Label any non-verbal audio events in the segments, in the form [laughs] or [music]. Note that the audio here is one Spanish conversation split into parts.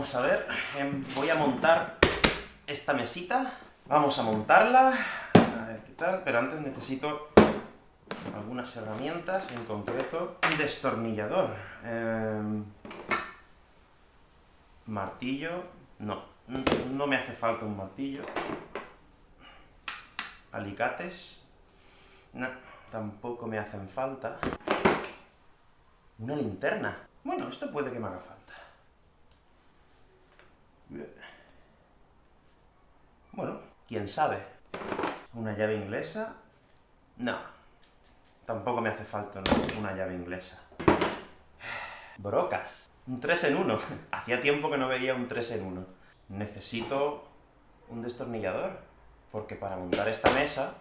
vamos a ver, em, voy a montar esta mesita, vamos a montarla, a ver qué tal, pero antes necesito algunas herramientas, en concreto un destornillador. Em, martillo, no, no me hace falta un martillo. Alicates, no, tampoco me hacen falta. Una linterna. Bueno, esto puede que me haga falta. Bueno, quién sabe. ¿Una llave inglesa? No. Tampoco me hace falta una llave inglesa. Brocas. Un 3 en 1. [laughs] Hacía tiempo que no veía un 3 en 1. Necesito un destornillador, porque para montar esta mesa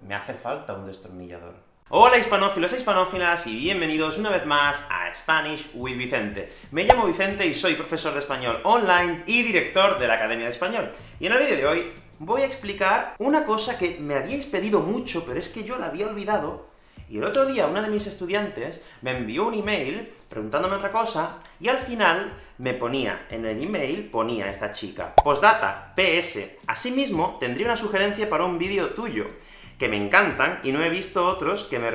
me hace falta un destornillador. Hola hispanófilos e hispanófilas, y bienvenidos una vez más a Spanish with Vicente. Me llamo Vicente y soy profesor de español online y director de la Academia de Español. Y en el vídeo de hoy voy a explicar una cosa que me habíais pedido mucho, pero es que yo la había olvidado, y el otro día una de mis estudiantes me envió un email preguntándome otra cosa, y al final me ponía, en el email ponía esta chica, postdata, PS. Asimismo, tendría una sugerencia para un vídeo tuyo que me encantan, y no he visto otros que me,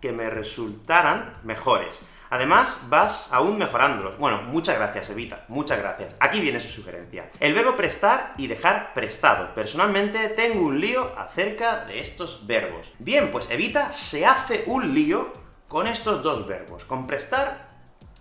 que me resultaran mejores. Además, vas aún mejorándolos. Bueno, muchas gracias, Evita, muchas gracias. Aquí viene su sugerencia. El verbo prestar y dejar prestado. Personalmente, tengo un lío acerca de estos verbos. Bien, pues Evita se hace un lío con estos dos verbos, con prestar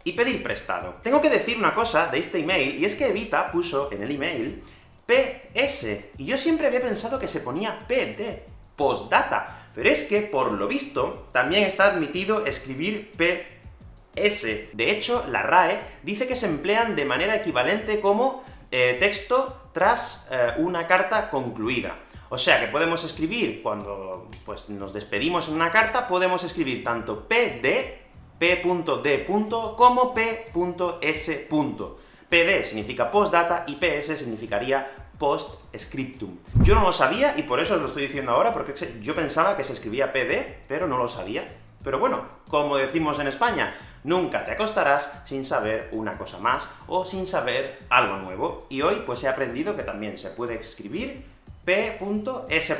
y pedir prestado. Tengo que decir una cosa de este email, y es que Evita puso en el email PS, y yo siempre había pensado que se ponía PD, postdata. Pero es que, por lo visto, también está admitido escribir PS. De hecho, la RAE dice que se emplean de manera equivalente como eh, texto tras eh, una carta concluida. O sea que podemos escribir, cuando pues, nos despedimos en una carta, podemos escribir tanto PD, P.D. como P.S. PD significa postdata y PS significaría post-scriptum. Yo no lo sabía, y por eso os lo estoy diciendo ahora, porque yo pensaba que se escribía PD, pero no lo sabía. Pero bueno, como decimos en España, nunca te acostarás sin saber una cosa más, o sin saber algo nuevo. Y hoy, pues he aprendido que también se puede escribir P.S.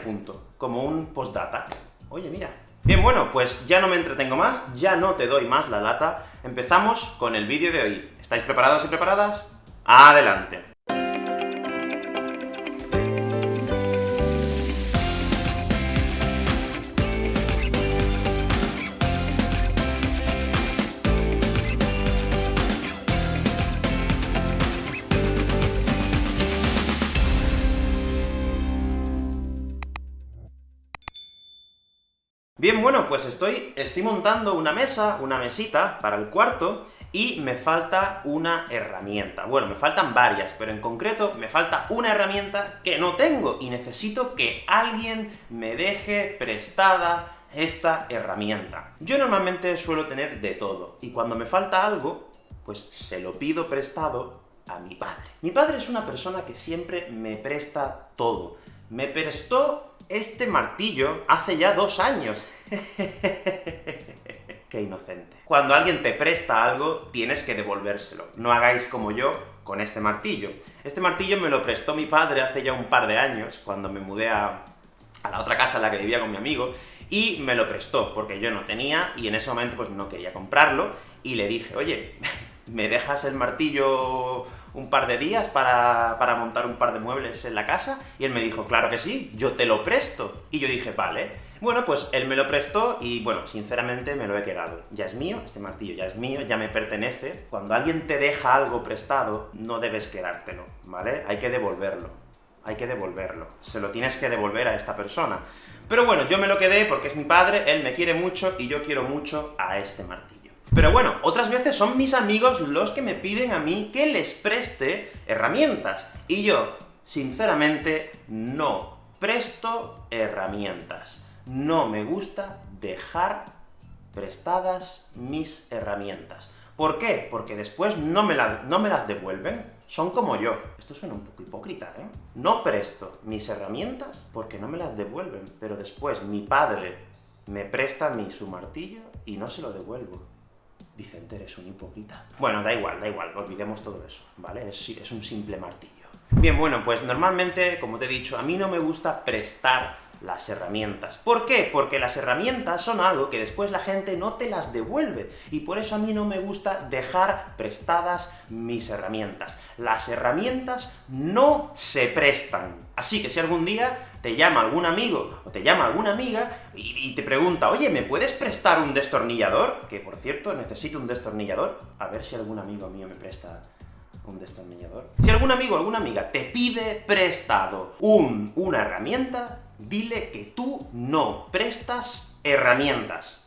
como un postdata. Oye, mira. Bien, bueno, pues ya no me entretengo más, ya no te doy más la lata, empezamos con el vídeo de hoy. ¿Estáis preparados y preparadas? ¡Adelante! Bien, bueno, pues estoy, estoy montando una mesa, una mesita, para el cuarto, y me falta una herramienta. Bueno, me faltan varias, pero en concreto me falta una herramienta que no tengo, y necesito que alguien me deje prestada esta herramienta. Yo normalmente suelo tener de todo, y cuando me falta algo, pues se lo pido prestado a mi padre. Mi padre es una persona que siempre me presta todo. Me prestó este martillo hace ya dos años. [laughs] Qué inocente. Cuando alguien te presta algo, tienes que devolvérselo. No hagáis como yo con este martillo. Este martillo me lo prestó mi padre hace ya un par de años, cuando me mudé a, a la otra casa en la que vivía con mi amigo, y me lo prestó, porque yo no tenía, y en ese momento pues no quería comprarlo, y le dije, oye, [laughs] ¿me dejas el martillo un par de días para, para, montar un par de muebles en la casa? Y él me dijo, claro que sí, yo te lo presto. Y yo dije, vale. Bueno, pues él me lo prestó y, bueno, sinceramente me lo he quedado. Ya es mío, este martillo ya es mío, ya me pertenece. Cuando alguien te deja algo prestado, no debes quedártelo, ¿vale? Hay que devolverlo. Hay que devolverlo. Se lo tienes que devolver a esta persona. Pero bueno, yo me lo quedé porque es mi padre, él me quiere mucho, y yo quiero mucho a este martillo. Pero bueno, otras veces son mis amigos los que me piden a mí que les preste herramientas, y yo, sinceramente, no presto herramientas no me gusta dejar prestadas mis herramientas. ¿Por qué? Porque después no me, no me, las devuelven, son como yo. Esto suena un poco hipócrita, ¿eh? No presto mis herramientas porque no me las devuelven, pero después mi padre me presta a mí su martillo y no se lo devuelvo. Vicente, eres un hipócrita. Bueno, da igual, da igual, olvidemos todo eso, ¿vale? Es, es un simple martillo. Bien, bueno, pues normalmente, como te he dicho, a mí no me gusta prestar las herramientas. ¿Por qué? Porque las herramientas son algo que después la gente no te las devuelve, y por eso a mí no me gusta dejar prestadas mis herramientas. Las herramientas no se prestan. Así que si algún día te llama algún amigo, o te llama alguna amiga, y, te pregunta, oye, ¿me puedes prestar un destornillador? Que, por cierto, necesito un destornillador. A ver si algún amigo mío me presta un destornillador. Si algún amigo o alguna amiga te pide prestado un, una herramienta, dile que tú no prestas herramientas.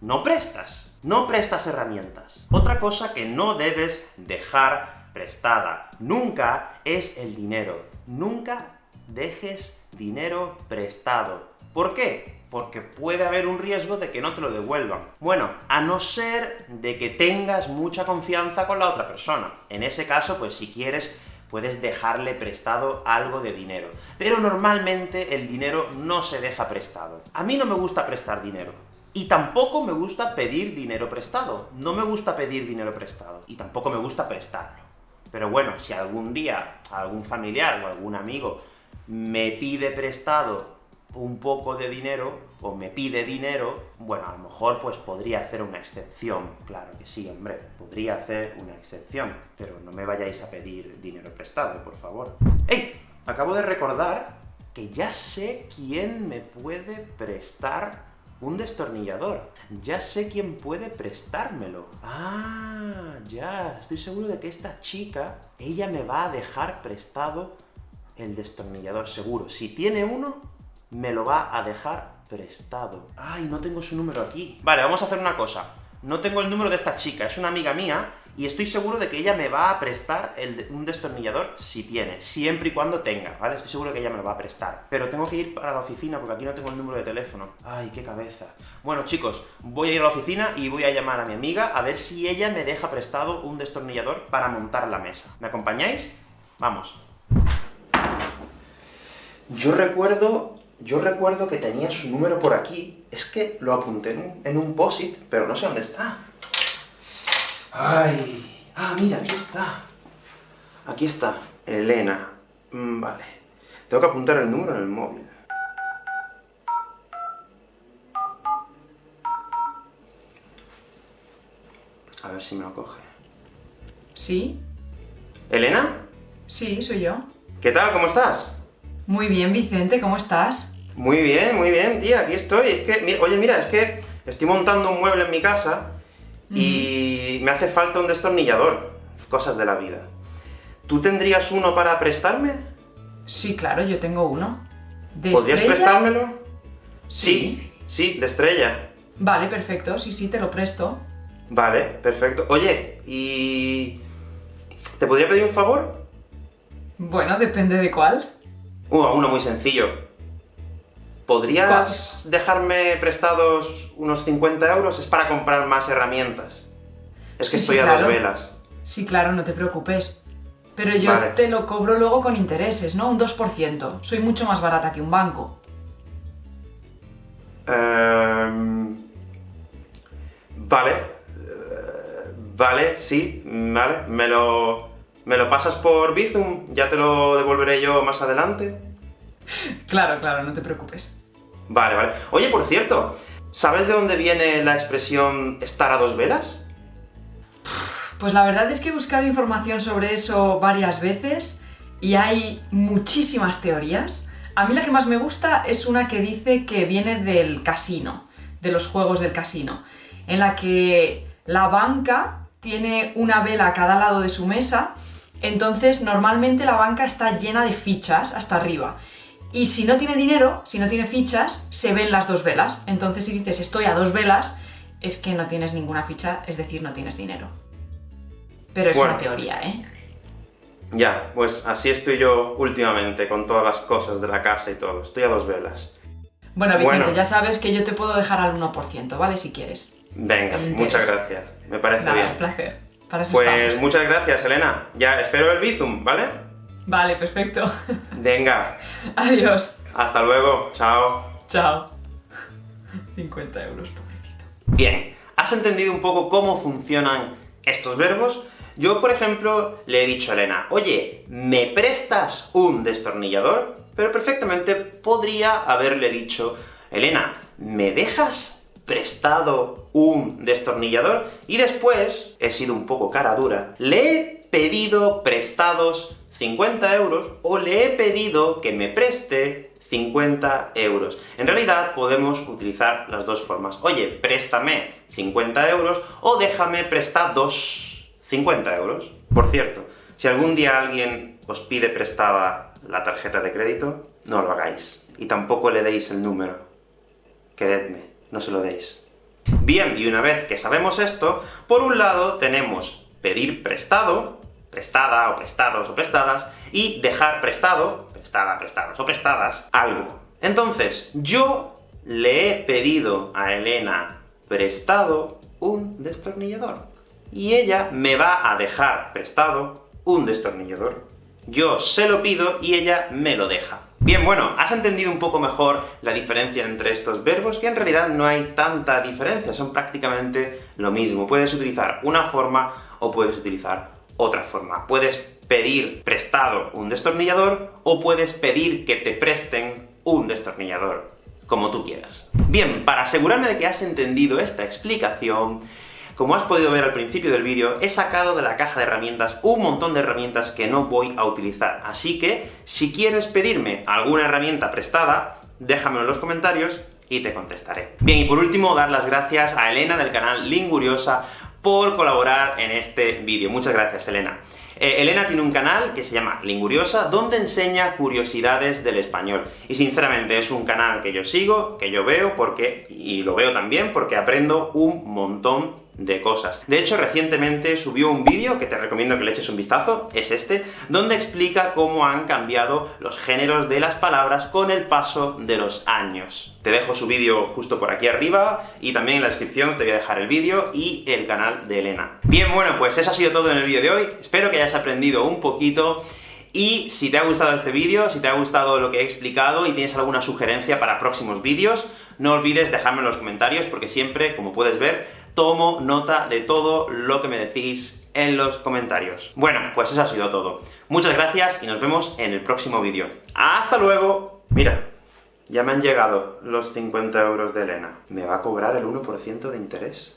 No prestas. No prestas herramientas. Otra cosa que no debes dejar prestada nunca es el dinero. Nunca dejes dinero prestado. ¿Por qué? Porque puede haber un riesgo de que no te lo devuelvan. Bueno, a no ser de que tengas mucha confianza con la otra persona. En ese caso, pues si quieres puedes dejarle prestado algo de dinero. Pero normalmente el dinero no se deja prestado. A mí no me gusta prestar dinero. Y tampoco me gusta pedir dinero prestado. No me gusta pedir dinero prestado. Y tampoco me gusta prestarlo. Pero bueno, si algún día algún familiar o algún amigo me pide prestado un poco de dinero, o me pide dinero, bueno, a lo mejor pues podría hacer una excepción, claro que sí, hombre, podría hacer una excepción, pero no me vayáis a pedir dinero prestado, por favor. ¡Ey! Acabo de recordar que ya sé quién me puede prestar un destornillador. Ya sé quién puede prestármelo. Ah, ya, estoy seguro de que esta chica, ella me va a dejar prestado el destornillador, seguro. Si tiene uno, me lo va a dejar prestado. ¡Ay, no tengo su número aquí! Vale, vamos a hacer una cosa. No tengo el número de esta chica, es una amiga mía, y estoy seguro de que ella me va a prestar un destornillador si tiene, siempre y cuando tenga, ¿vale? Estoy seguro que ella me lo va a prestar. Pero tengo que ir para la oficina porque aquí no tengo el número de teléfono. ¡Ay, qué cabeza! Bueno, chicos, voy a ir a la oficina y voy a llamar a mi amiga a ver si ella me deja prestado un destornillador para montar la mesa. ¿Me acompañáis? Vamos. Yo recuerdo yo recuerdo que tenía su número por aquí, es que lo apunté en un, en un POSIT, pero no sé dónde está. ¡Ay! Ah, mira, aquí está. Aquí está, Elena. Mm, vale. Tengo que apuntar el número en el móvil. A ver si me lo coge. ¿Sí? ¿Elena? Sí, soy yo. ¿Qué tal? ¿Cómo estás? Muy bien, Vicente, ¿cómo estás? Muy bien, muy bien, tía, aquí estoy. Es que, oye, mira, es que estoy montando un mueble en mi casa y me hace falta un destornillador. Cosas de la vida. ¿Tú tendrías uno para prestarme? Sí, claro, yo tengo uno. ¿De ¿Podrías prestármelo? Sí. sí, de estrella. Vale, perfecto, sí, sí, te lo presto. Vale, perfecto. Oye, ¿y... ¿te podría pedir un favor? Bueno, depende de cuál. Uh, uno muy sencillo. ¿Podrías dejarme prestados unos 50 euros? Es para comprar más herramientas. Es que estoy a dos velas. Sí, claro, no te preocupes. Pero yo te lo cobro luego con intereses, ¿no? Un 2%. Soy mucho más barata que un banco. Em, vale. Eh, vale, sí, vale. Me lo... ¿Me lo pasas por Bizum? Ya te lo devolveré yo más adelante. Claro, claro, no te preocupes. Vale, vale. Oye, por cierto, ¿sabes de dónde viene la expresión estar a dos velas? Pues la verdad es que he buscado información sobre eso varias veces, y hay muchísimas teorías. A mí la que más me gusta es una que dice que viene del casino, de los juegos del casino, en la que la banca tiene una vela a cada lado de su mesa entonces, normalmente la banca está llena de fichas hasta arriba. Y si no tiene dinero, si no tiene fichas, se ven las dos velas. Entonces, si dices estoy a dos velas, es que no tienes ninguna ficha, es decir, no tienes dinero. Pero es una teoría, ¿eh? Ya, pues así estoy yo últimamente, con todas las cosas de la casa y todo. Estoy a dos velas. Bueno, Vicente, ya sabes que yo te puedo dejar al 1%, ¿vale? Si quieres. Venga, muchas gracias. Me parece bien. un placer pues muchas gracias, Elena. Ya espero el Bizum, ¿vale? Vale, perfecto. Venga. [laughs] Adiós. Hasta luego. Chao. Chao. 50 euros, pobrecito. Bien. ¿Has entendido un poco cómo funcionan estos verbos? Yo, por ejemplo, le he dicho a Elena, oye, ¿me prestas un destornillador? Pero perfectamente podría haberle dicho, Elena, ¿me dejas prestado un destornillador? Y después, he sido un poco cara dura, le he pedido prestados 50 euros, o le he pedido que me preste 50 euros. En realidad, podemos utilizar las dos formas. Oye, préstame 50 euros, o déjame prestados 50 euros. Por cierto, si algún día alguien os pide prestada la tarjeta de crédito, no lo hagáis. Y tampoco le deis el número. Queredme, no se lo deis. Bien, y una vez que sabemos esto, por un lado tenemos pedir prestado, prestada, o prestados, o prestadas, y dejar prestado, prestada, prestados, o prestadas, algo. Entonces, yo le he pedido a Elena prestado un destornillador, y ella me va a dejar prestado un destornillador. Yo se lo pido y ella me lo deja. Bien, bueno, has entendido un poco mejor la diferencia entre estos verbos, que en realidad no hay tanta diferencia, son prácticamente lo mismo. Puedes utilizar una forma o puedes utilizar otra forma. Puedes pedir prestado un destornillador, o puedes pedir que te presten un destornillador, como tú quieras. Bien, para asegurarme de que has entendido esta explicación, como has podido ver al principio del vídeo, he sacado de la caja de herramientas un montón de herramientas que no voy a utilizar, así que, si quieres pedirme alguna herramienta prestada, déjamelo en los comentarios y te contestaré. Bien, y por último, dar las gracias a Elena del canal Linguriosa por colaborar en este vídeo. Muchas gracias, Elena. Eh, Elena tiene un canal que se llama Linguriosa, donde enseña curiosidades del español. Y sinceramente es un canal que yo sigo, que yo veo, porque y lo veo también porque aprendo un montón de cosas. De hecho, recientemente subió un vídeo, que te recomiendo que le eches un vistazo, es este, donde explica cómo han cambiado los géneros de las palabras con el paso de los años. Te dejo su vídeo justo por aquí arriba, y también en la descripción te voy a dejar el vídeo y el canal de Elena. Bien, bueno, pues eso ha sido todo en el vídeo de hoy, espero que hayas aprendido un poquito, y si te ha gustado este vídeo, si te ha gustado lo que he explicado y tienes alguna sugerencia para próximos vídeos, no olvides dejarme en los comentarios, porque siempre, como puedes ver, tomo nota de todo lo que me decís en los comentarios. Bueno, pues eso ha sido todo. Muchas gracias y nos vemos en el próximo vídeo. ¡Hasta luego! Mira, ya me han llegado los 50 euros de Elena. ¿Me va a cobrar el 1% de interés?